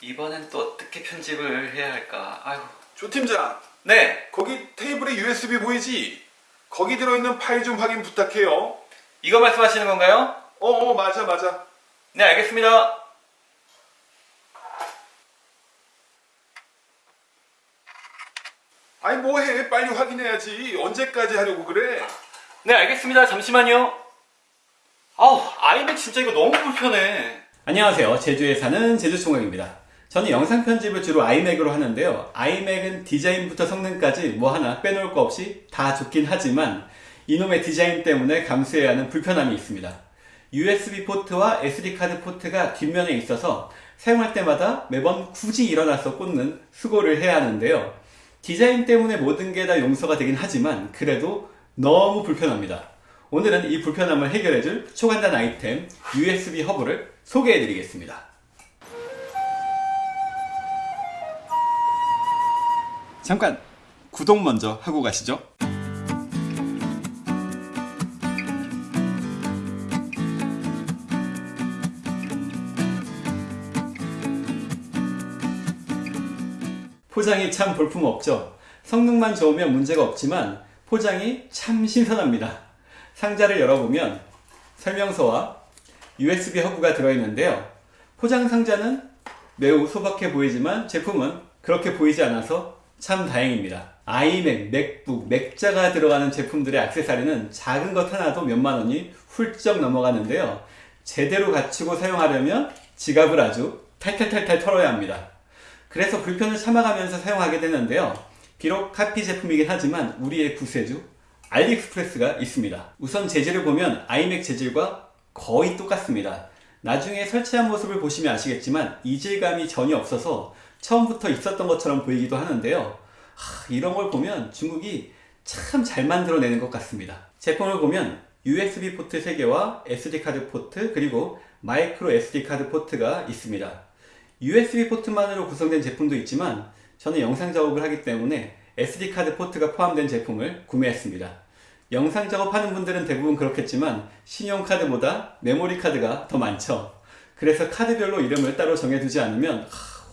이번엔 또 어떻게 편집을 해야 할까? 아유. 조 팀장, 네, 거기 테이블에 USB 보이지? 거기 들어있는 파일 좀 확인 부탁해요. 이거 말씀하시는 건가요? 어, 어, 맞아, 맞아. 네, 알겠습니다. 아니 뭐해? 빨리 확인해야지. 언제까지 하려고 그래? 네, 알겠습니다. 잠시만요. 아우, 아이맥 진짜 이거 너무 불편해. 안녕하세요. 제주에 사는 제주총각입니다. 저는 영상 편집을 주로 아이맥으로 하는데요. 아이맥은 디자인부터 성능까지 뭐 하나 빼놓을 거 없이 다 좋긴 하지만 이놈의 디자인 때문에 감수해야 하는 불편함이 있습니다. USB 포트와 SD카드 포트가 뒷면에 있어서 사용할 때마다 매번 굳이 일어나서 꽂는 수고를 해야 하는데요. 디자인 때문에 모든 게 다 용서가 되긴 하지만 그래도 너무 불편합니다. 오늘은 이 불편함을 해결해줄 초간단 아이템 USB 허브를 소개해드리겠습니다. 잠깐 구독 먼저 하고 가시죠. 포장이 참 볼품없죠. 성능만 좋으면 문제가 없지만 포장이 참 신선합니다. 상자를 열어보면 설명서와 USB 허브가 들어있는데요. 포장 상자는 매우 소박해 보이지만 제품은 그렇게 보이지 않아서 참 다행입니다. 아이맥, 맥북, 맥자가 들어가는 제품들의 액세서리는 작은 것 하나도 몇만 원이 훌쩍 넘어가는데요. 제대로 갖추고 사용하려면 지갑을 아주 탈탈탈탈 털어야 합니다. 그래서 불편을 참아가면서 사용하게 되는데요. 비록 카피 제품이긴 하지만 우리의 구세주 알리익스프레스가 있습니다. 우선 재질을 보면 아이맥 재질과 거의 똑같습니다. 나중에 설치한 모습을 보시면 아시겠지만 이질감이 전혀 없어서 처음부터 있었던 것처럼 보이기도 하는데요. 하, 이런 걸 보면 중국이 참 잘 만들어내는 것 같습니다. 제품을 보면 USB 포트 3개와 SD카드 포트 그리고 마이크로 SD카드 포트가 있습니다. USB 포트만으로 구성된 제품도 있지만 저는 영상 작업을 하기 때문에 SD카드 포트가 포함된 제품을 구매했습니다. 영상 작업하는 분들은 대부분 그렇겠지만 신용카드보다 메모리카드가 더 많죠. 그래서 카드별로 이름을 따로 정해두지 않으면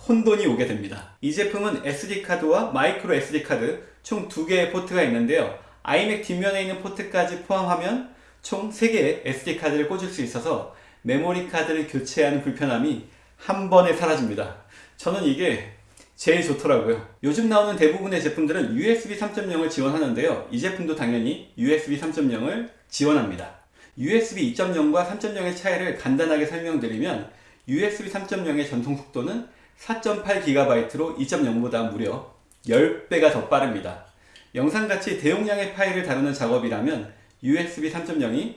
혼돈이 오게 됩니다. 이 제품은 SD카드와 마이크로 SD카드 총 2개의 포트가 있는데요. 아이맥 뒷면에 있는 포트까지 포함하면 총 3개의 SD카드를 꽂을 수 있어서 메모리 카드를 교체하는 불편함이 한 번에 사라집니다. 저는 이게 제일 좋더라고요. 요즘 나오는 대부분의 제품들은 USB 3.0을 지원하는데요. 이 제품도 당연히 USB 3.0을 지원합니다. USB 2.0과 3.0의 차이를 간단하게 설명드리면 USB 3.0의 전송 속도는 4.8GB로 2.0보다 무려 10배가 더 빠릅니다. 영상같이 대용량의 파일을 다루는 작업이라면 USB 3.0이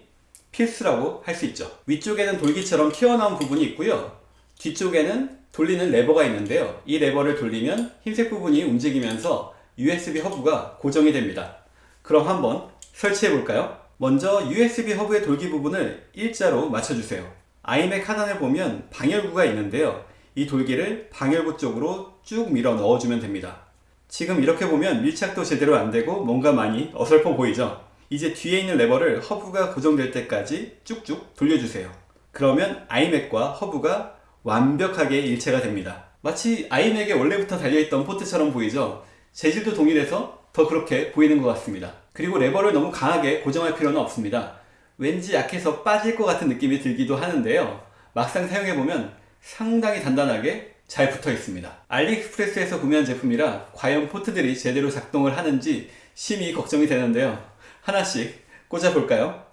필수라고 할 수 있죠. 위쪽에는 돌기처럼 튀어나온 부분이 있고요. 뒤쪽에는 돌리는 레버가 있는데요. 이 레버를 돌리면 흰색 부분이 움직이면서 USB 허브가 고정이 됩니다. 그럼 한번 설치해 볼까요? 먼저 USB 허브의 돌기 부분을 일자로 맞춰주세요. 아이맥 하단에 보면 방열구가 있는데요. 이 돌기를 방열구 쪽으로 쭉 밀어 넣어주면 됩니다. 지금 이렇게 보면 밀착도 제대로 안되고 뭔가 많이 어설퍼 보이죠? 이제 뒤에 있는 레버를 허브가 고정될 때까지 쭉쭉 돌려주세요. 그러면 아이맥과 허브가 완벽하게 일체가 됩니다. 마치 아이맥에 원래부터 달려있던 포트처럼 보이죠? 재질도 동일해서 더 그렇게 보이는 것 같습니다. 그리고 레버를 너무 강하게 고정할 필요는 없습니다. 왠지 약해서 빠질 것 같은 느낌이 들기도 하는데요. 막상 사용해보면 상당히 단단하게 잘 붙어 있습니다. 알리익스프레스에서 구매한 제품이라 과연 포트들이 제대로 작동을 하는지 심히 걱정이 되는데요. 하나씩 꽂아볼까요?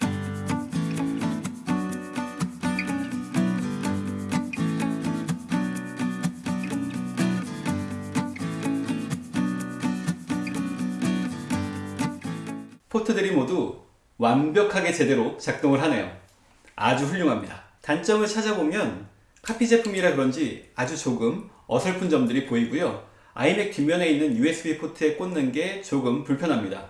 포트들이 모두 완벽하게 제대로 작동을 하네요. 아주 훌륭합니다. 단점을 찾아보면 카피 제품이라 그런지 아주 조금 어설픈 점들이 보이고요. 아이맥 뒷면에 있는 USB 포트에 꽂는 게 조금 불편합니다.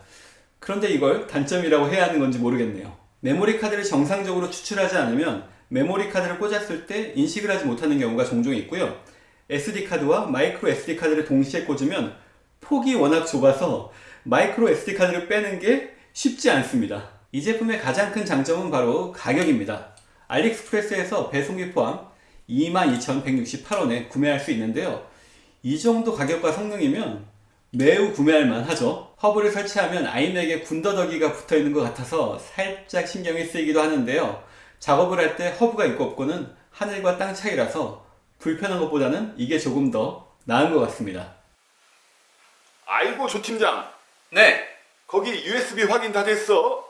그런데 이걸 단점이라고 해야 하는 건지 모르겠네요. 메모리 카드를 정상적으로 추출하지 않으면 메모리 카드를 꽂았을 때 인식을 하지 못하는 경우가 종종 있고요. SD카드와 마이크로 SD카드를 동시에 꽂으면 폭이 워낙 좁아서 마이크로 SD카드를 빼는 게 쉽지 않습니다. 이 제품의 가장 큰 장점은 바로 가격입니다. 알리익스프레스에서 배송비 포함 22,168원에 구매할 수 있는데요. 이 정도 가격과 성능이면 매우 구매할 만 하죠. 허브를 설치하면 아이맥에 군더더기가 붙어 있는 것 같아서 살짝 신경이 쓰이기도 하는데요. 작업을 할 때 허브가 있고 없고는 하늘과 땅 차이라서 불편한 것보다는 이게 조금 더 나은 것 같습니다. 아이고 조 팀장 네, 거기 USB 확인 다 됐어?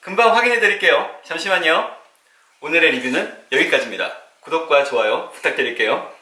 금방 확인해 드릴게요. 잠시만요. 오늘의 리뷰는 여기까지입니다. 구독과 좋아요 부탁드릴게요.